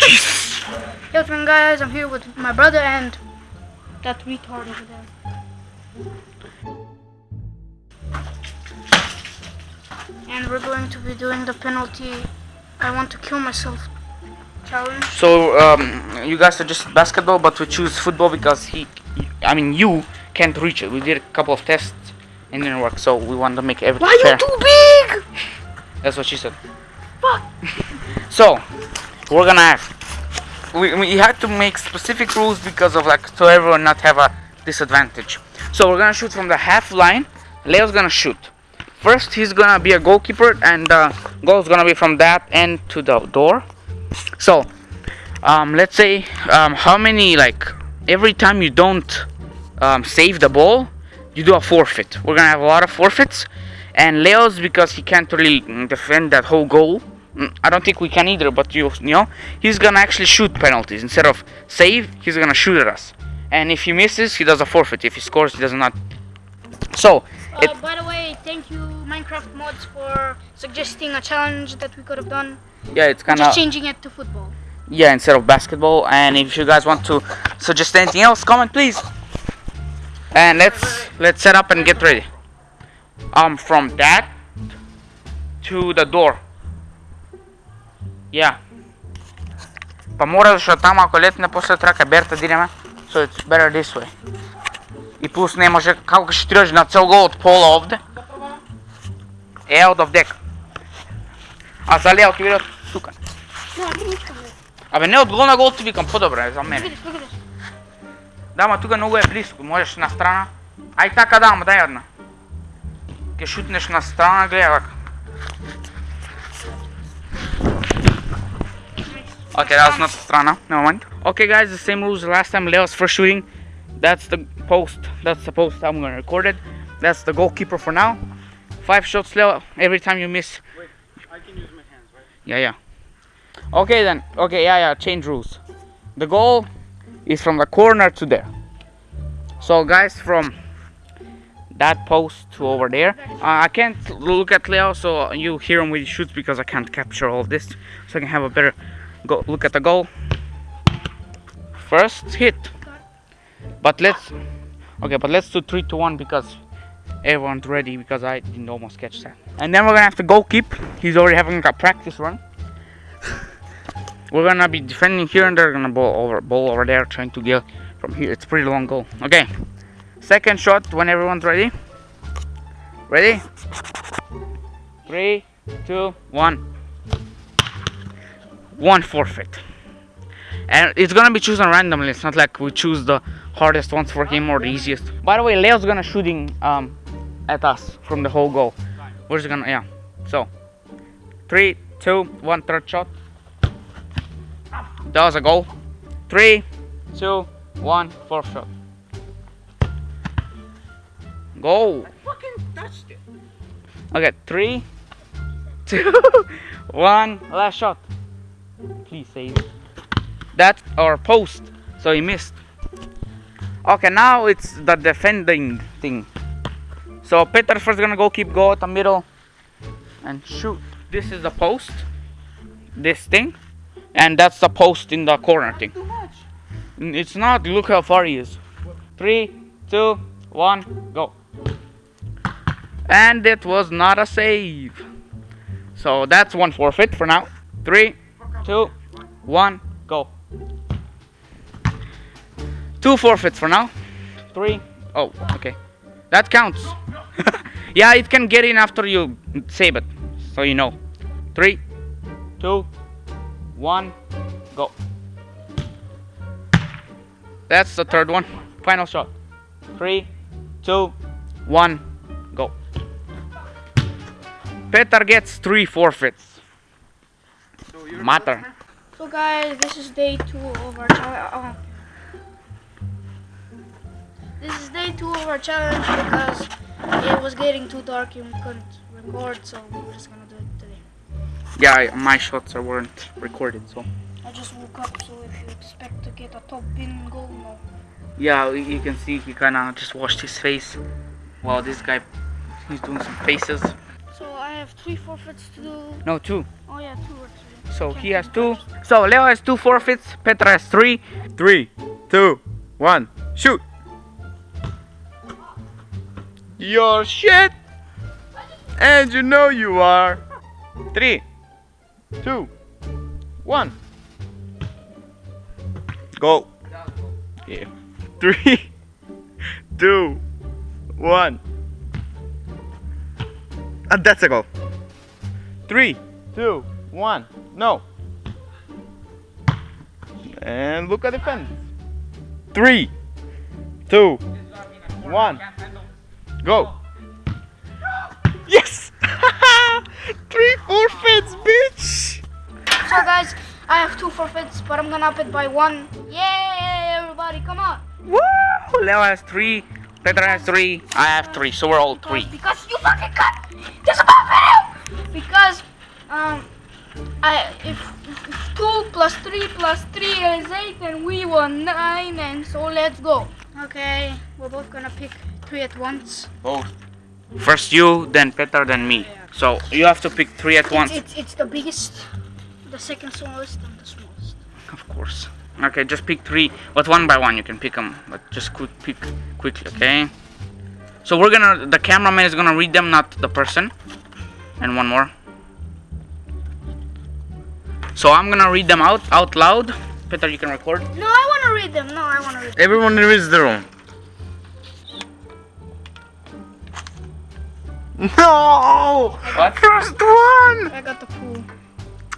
Jesus. Hey, what's going guys? I'm here with my brother and that retard over there. And we're going to be doing the penalty. I want to kill myself challenge. So um, you guys suggest basketball, but we choose football because he, I mean you can't reach it. We did a couple of tests and it didn't work, so we want to make everything Why fair. you too big? That's what she said. Fuck. So we're gonna have we we had to make specific rules because of like so everyone not have a disadvantage. So we're gonna shoot from the half line. Leo's gonna shoot. First he's gonna be a goalkeeper and the goal's gonna be from that end to the door. So um, let's say um, how many like every time you don't um, save the ball, you do a forfeit. We're gonna have a lot of forfeits. And Leo's because he can't really defend that whole goal. I don't think we can either, but you, you know, he's gonna actually shoot penalties instead of save. He's gonna shoot at us, and if he misses, he does a forfeit. If he scores, he does not. So, it, Uh, by the way, thank you Minecraft mods for suggesting a challenge that we could have done. yeah, it's kind of Just changing it to football. yeah instead of basketball. And if you guys want to suggest anything else, comment please. And let's let's set up and get ready. Um, from that to the door. Yeah. Pa mora защото там ако летне после трябва каберта дираме. So it's better this way. И плюс не може како ще тръж на цел гол от пола овде. Е, of deck. А за Лео ти видят тука. Абе не от гол на гол ти викам, по-добре е за мен. Look at this, look at this. Да, ма тука много е близко, можеш на страна. Ай така да, ама дай една. Ке шутнеш на страна, гледай така. Okay, that was not strana. Never mind. Okay, guys, the same rules last time. Leo's first shooting. That's the post. That's the post. I'm gonna record it. That's the goalkeeper for now. Five shots, Leo. Every time you miss. Wait, I can use my hands, right? Yeah, yeah. Okay then. Okay, yeah, yeah. Change rules. The goal is from the corner to there. So, guys, from that post to over there. Uh, I can't look at Leo, so you hear him when he shoots because I can't capture all this. So I can have a better go look at the goal. First hit. But let's okay, but let's do three to one because everyone's ready because I didn't almost catch that. And then we're gonna have to go keep. He's already having a practice run. we're gonna be defending here and they're gonna ball over ball over there trying to get from here. It's pretty long goal. Okay. Second shot when everyone's ready. Ready? Three, two, one. One forfeit. And it's gonna be chosen randomly. It's not like we choose the hardest ones for him or the easiest. By the way, Leo's gonna shooting um at us from the whole goal. We're just gonna yeah. So three, two, one, third shot. That was a goal. Three, two, one, fourth shot. Goal. Fucking touched it. Okay, three, two, one, last shot. Please save. That or post. So he missed. Okay, now it's the defending thing. So Peter's first gonna go keep go at the middle and shoot. This is the post. This thing. And that's the post in the corner thing. It's not. Look how far he is. Three, two, one, go. And it was not a save. So that's one forfeit for now. Three, two, one, go. Two forfeits for now. Three. Oh, okay. That counts. yeah, it can get in after you save it. So you know. Three, two, one, go. That's the third one. Final shot. Three, two, one, go. Petar gets three forfeits. Matter. So guys, this is day two of our challenge. Oh. this is day two of our challenge because it was getting too dark and we couldn't record, so we're just gonna do it today. Yeah, my shots are weren't recorded, so. I just woke up, so if you expect to get a top bin goal, no. Yeah, you you can see he kinda just washed his face. Wow, this guy, he's doing some faces. So I have three forfeits to do. No, two. Oh yeah, two or three. So he has two. So Leo has two forfeits. Petra has three. Three, two, one, shoot. Your shit. And you know you are. Three, two, one. Go. Yeah. Three, two, one. And that's a go. Three, two, one. No. And look at the fence. Three, two, one. Go. Yes! Three forfeits, bitch! So guys, I have two forfeits, but I'm gonna up it by one. Yay, everybody, come on. Woo! Leo has three. Petra has three. I have three. So we're all three. Because you fucking cut this about video. Because um, I if, if two plus three plus three is eight, and we won nine, and so let's go. Okay, we're both gonna pick three at once. Both. First you, then Petra, then me. So you have to pick three at once. It's it's the biggest, the second smallest, and the smallest. Of course. Okay, just pick three, but one by one you can pick them, but just quick pick quickly, okay? So we're gonna, the cameraman is gonna read them, not the person. And one more. So I'm gonna read them out out loud. Peter, you can record. No, I wanna read them. No, I wanna read. Them. Everyone reads their own. No! What? First one! I got the pool.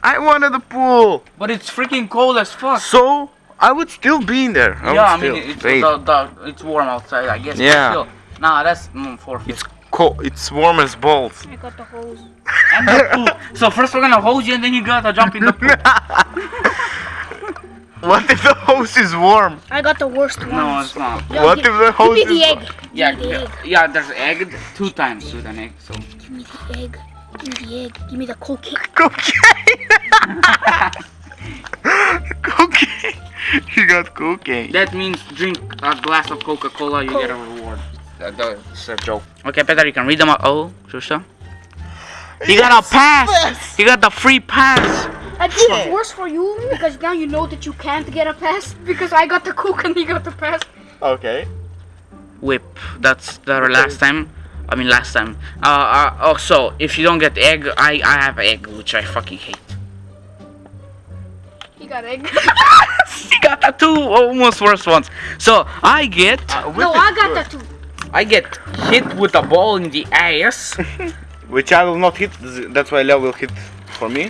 I wanted the pool. But it's freaking cold as fuck. So, I would still be in there. I yeah, I would mean it's the, the, it's warm outside, I guess. but Yeah. Still. Nah, that's mm, four feet. It's cold. It's warm as balls. I got the hose. And the pool. So first we're gonna hold you, and then you gotta jump in the pool. what if the hose is warm? I got the worst one. no, it's not. Yo, what gi- if the hose Give me the is egg. Yeah, Give me the egg. yeah, yeah, there's egg two times with an egg, so. Give me the egg. Give me the egg. Give me the cocaine. cocaine? cocaine. You got cocaine. That means drink a glass of Coca-Cola, you get a reward. That, that's a joke. Okay, Peter, you can read them out. Oh, Shusha. You got a pass! You got the free pass! I think it's worse for you because now you know that you can't get a pass because I got the cook and he got the pass. Okay. Whip. That's the last time. I mean, last time. Uh, uh, oh, so, if you don't get egg, I, I have egg, which I fucking hate. He got egg. you got the two almost worst ones. So, I get, no, I got the two. I get hit with a ball in the ass. Which I will not hit. That's why Leo will hit for me.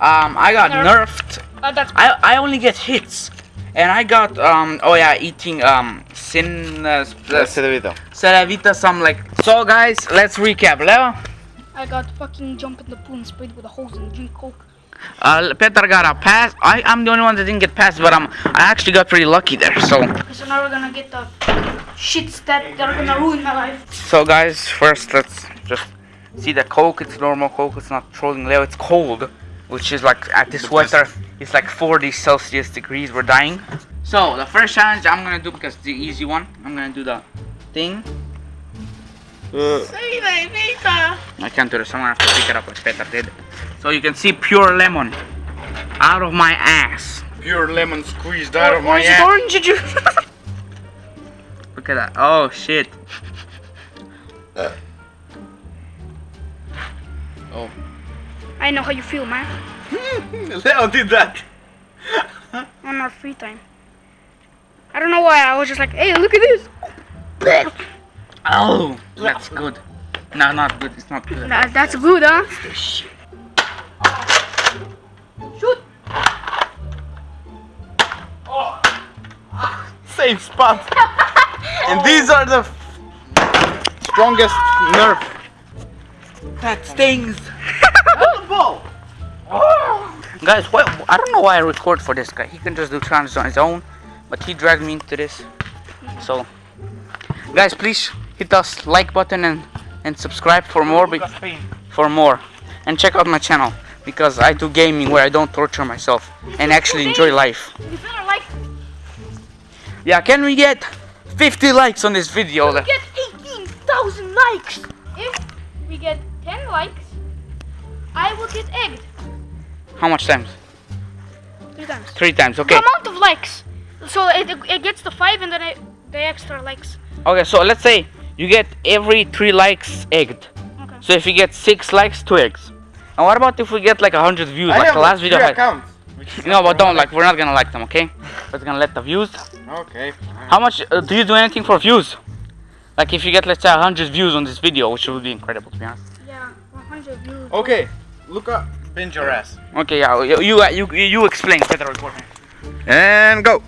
Um, I got Nerf. nerfed. Uh, I I only get hits, and I got um oh yeah eating um sin uh, That's it, Vito. Some like. So guys, let's recap. Leo, I got fucking jump in the pool and sprayed with a hose and drink coke. Uh, Peter got a pass. I I'm the only one that didn't get passed, but I'm I actually got pretty lucky there. So So now we're gonna get the shits that, that are gonna ruin my life. so guys, first let's just see the coke. It's normal coke. It's not trolling Leo. It's cold, which is like at this weather. It's like 40 Celsius degrees. We're dying. So the first challenge I'm gonna do because the easy one. I'm gonna do the thing. Uh, I can't do this. I'm gonna have to pick it up like Peter did. So you can see pure lemon out of my ass. pure lemon squeezed out of my ass. orange juice? Look at that. Oh shit. Oh. I know how you feel, man. Leo did that. On our free time. I don't know why. I was just like, hey, look at this. Oh, that's good. No, not good. It's not good. That, that's good, huh? Shoot. Oh. Same spot. and these are the strongest nerf. That stings. Oh. Guys, why, I don't know why I record for this guy. He can just do challenges on his own, but he dragged me into this. So, guys, please hit us like button and and subscribe for more. For more, and check out my channel because I do gaming where I don't torture myself and actually enjoy life. You better like, Yeah, can we get 50 likes on this video? we get 18,000 likes. If we get 10 likes, I will get egged. How much times? Three times. Three times. Okay. The amount of likes. So it, it gets the five and then it, the extra likes. Okay. So let's say you get every three likes egged. Okay. So if you get six likes, two eggs. And what about if we get like a hundred views, I like the last video three had? accounts. which is No, but don't like. We're not gonna like them, okay? We're gonna let the views. Okay. How much uh, do you do anything for views? Like if you get let's say hundred views on this video, which would be incredible to be honest. Yeah, 100 views. Okay. Look up. Bend your ass. Okay, yeah, you you you, you explain better recording. And go.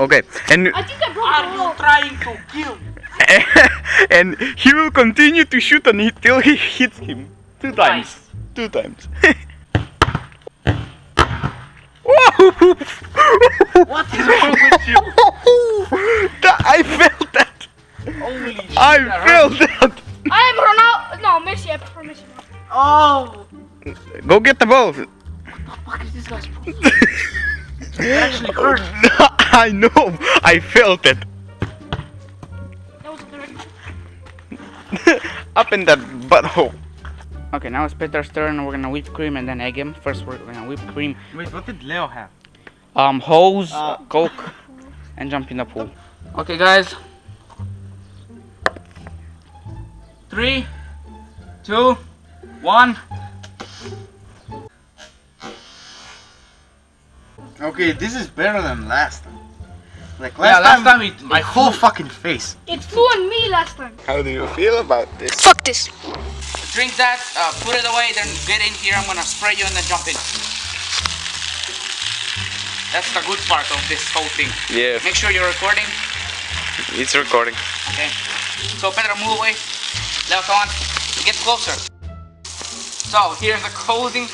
Okay. And I think I broke the wall. trying to kill? and he will continue to shoot on it till he hits him two times. Two times. Oh! What is wrong with you? That- I felt that. Holy shit! I that felt that. I am Ronaldo. No, Messi. I prefer Messi. Oh! Go get the ball. Fuck is this guy's problem? Actually hurt. I know. I felt it. That was a good. Up in that butthole. Okay, now it's Peter's turn. We're gonna whip cream and then egg him. First, we're gonna whip cream, Wait, what did Leo have? um, hose, Uh. coke, and jump in the pool. Okay, guys. Three, two, one. Okay, this is better than last time. Like Yeah, last time it- my whole fucking face. It flew on me last time. How do you feel about this? Fuck this. Drink that, uh, put it away, then get in here. I'm gonna spray you and then jump in. That's the good part of this whole thing. Yeah, Make sure you're recording. it's recording. Okay. So Pedro, move away. Leo, come on. Get closer. So here's the closing.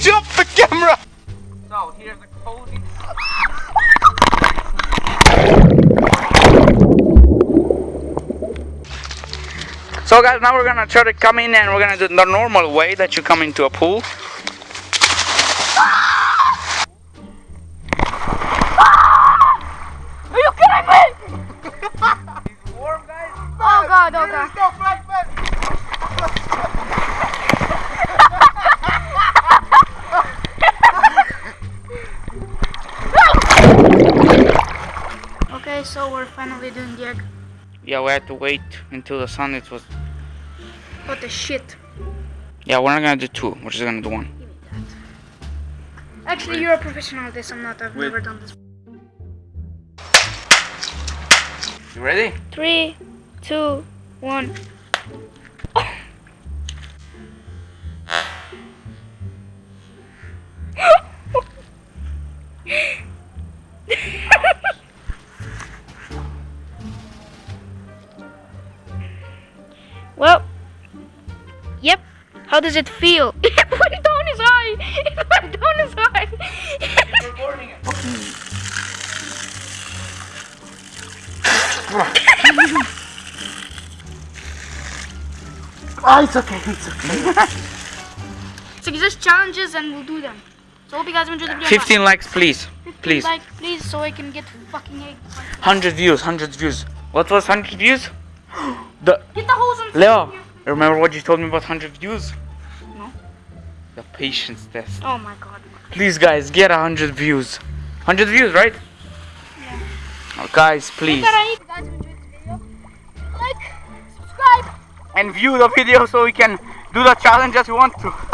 He jumped the camera. So here's the closing. So guys, now we're gonna try to come in and we're gonna do the normal way that you come into a pool. Are you kidding me? He's warm, guys. Oh god, oh god. Okay, so we're finally doing the egg. Yeah, we had to wait until the sun. It was. What the shit? Yeah, we're not gonna do two. We're just gonna do one. Actually, you're a professional at this. I'm not. I've Wait. never done this. You ready? Three, two, one. Does it feel? Put it down his eye. Put it down his eye. Oh, it's okay. It's okay. so just challenges and we'll do them. So hope you guys enjoyed the video. 15 likes, please. Please. Like, please, so I can get fucking egg. 100 views, 100 views. What was 100 views? The Get the hose on. Leo, remember what you told me about 100 views? The patience test. Oh my god. Please, guys, get 100 views. 100 views, right? Yeah. Oh, guys, please. That I- If you guys video, like, subscribe. And view the video so we can do the challenge as we want to.